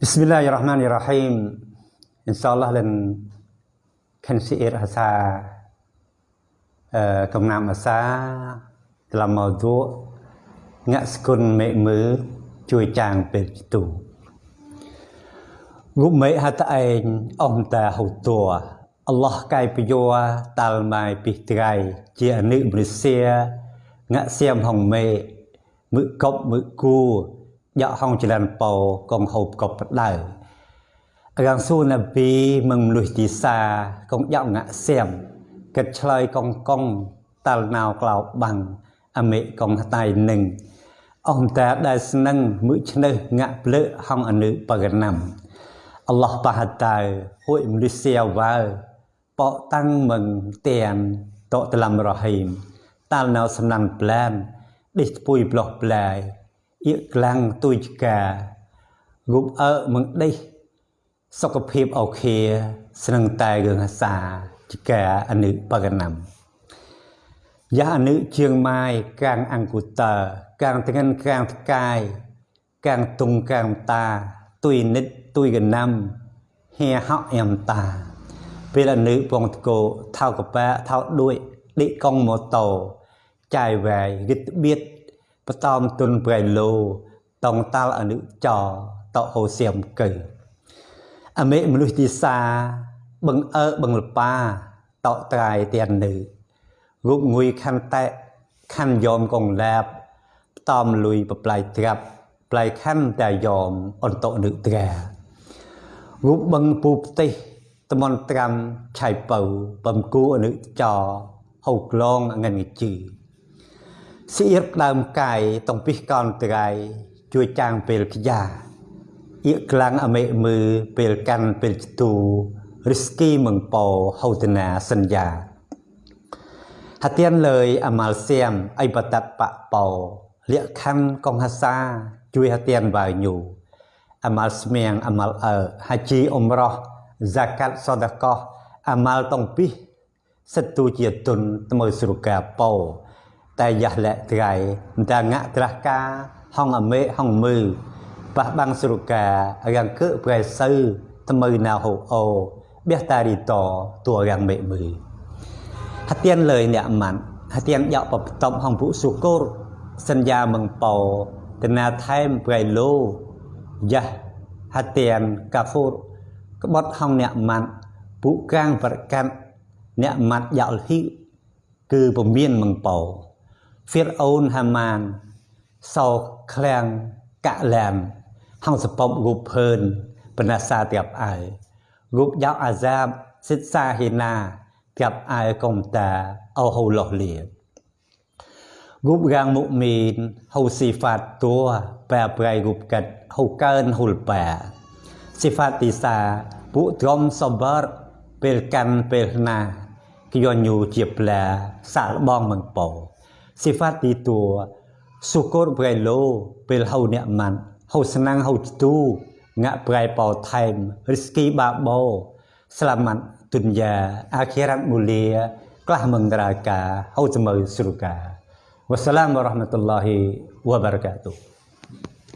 Bismillahirrahmanirrahim. InsyaAllah dan kan syair asa uh, កំណាំអាសា dalam maudhu' ងាក់ស្គុនមេឃមើជួយចាងពេលទូរូបមេឃហតឯងអំតាហូតัวអល់ឡោះកាយពយោតាល់ម៉ៃពីត្រៃជាអនុមនុស្សងាក់សៀមហងមេមឹកកប់មឹកគូ យកហងចលនពោកងហូបកប់បដៅរាងស៊ូណាពីមឹងមលុយទីសាកងយកងាក់សៀមកិតឆ្លើយកងកងតាល់ណៅក្លោបាំងអមេកងតៃនឹងអំតាដែលស្នឹងមឹកឆ្នេះងាក់ភ្លើហងអនុបកណាំអល់ឡោះបហតៅហួយមនុស្សវ៉ាប៉តាំងមឹងទៀនតតឡាំរហីមតាល់ណៅសំណាន់ប្លានដេះស្ពុយប្លោះប្លាយ អៀកខ្លាំងទួយចការូបអើមឹងដេះសុខភាពអូខេស្នឹងតែរឿងអាសាចកាអនុបកណាំយ៉ាអនុជាងម៉ាយកាងអង្គុតើកាងទាំងិនកាងថ្កាយកាងទុងកាងតាទុយនិតទុយកណាំហៀហក់អមតាពេលអនុពងតកោថៅកប៉ាថៅដួយឌិកងម៉ូតូចាយវាយរិតបៀត បតំទុនប្រៃឡូតងតាល់អនុចតហូសៀមកើអមេមនុស្សទីសាបឹងអើបឹងលប៉ាតត្រៃទៀននៅរូបងុយខន្តែខណ្ឌយមកងឡាបតំលុយបប្លាយត្រាប់ប្លាយខណ្ឌតែយមអន្តនឹត្រារូបបឹងពូផ្ទះតមន្ត្រាំឆៃពៅបំគូអនុចហៅក្លងអងាញ់ជឺ សៀបដើមកាយតំពិះកនត្រៃជួយចាងពេលខ្យាអៀកខ្លាំងអមេមើពេលកាន់ពេលទូរិស្គីមឹងពោហៅតនាសញ្ញា Hatian lời amal xem ai bát bạ bầu liệt khăn con hasa chui hatian vào nhu amal smiang amal ở haji umrah zakat sedekah amal tong pi setu chia tun temu surga pau តែ យ៉ាស់លាក់ត្រៃតាងៈត្រាស់កាហងអមេហងមើប៉ះបាំងស្រុការាំងកើប្រែសៅថ្មើណាហូអូបេះតារីតតួរាំងមេមើហទៀនលើយអ្នកម៉ាន់ហទៀនយកបបតំហងពុសុគរសញ្ញាមងពោតណាថែមប្រៃលោយ៉ាស់ហទៀនកាហ្វូរក្បត់ហងអ្នកម៉ាន់ពុកាងប្រកាន់អ្នកម៉ាត់យកលហ៊ីគឺពមៀនមងពោ Fir'aun Haman សោឃ្លាំងកលែមហងសពបរូបភឿនបណាសាទៀបអាយរូបយកអាសាបសិតសាហេណាទៀបអាយកុំតាអូហូលោះលៀរូបរាងមុមីនហូស៊ីហ្វាតតួប្រែប្រែរូបកាត់ហូកើនហុលប៉ាស៊ីហ្វាតទីសាពុត្រមសបរពេលកាន់ពេលណាគយញូជាផ្លាសាលបងមងពោ sifat itu. Syukur berai lo pel hau nikmat. Hau senang hau tu ngak berai pau time. Rezeki babo selamat dunia. Akhirat mulia kelah mengeraka hau jemau surga. Wassalamu warahmatullahi wabarakatuh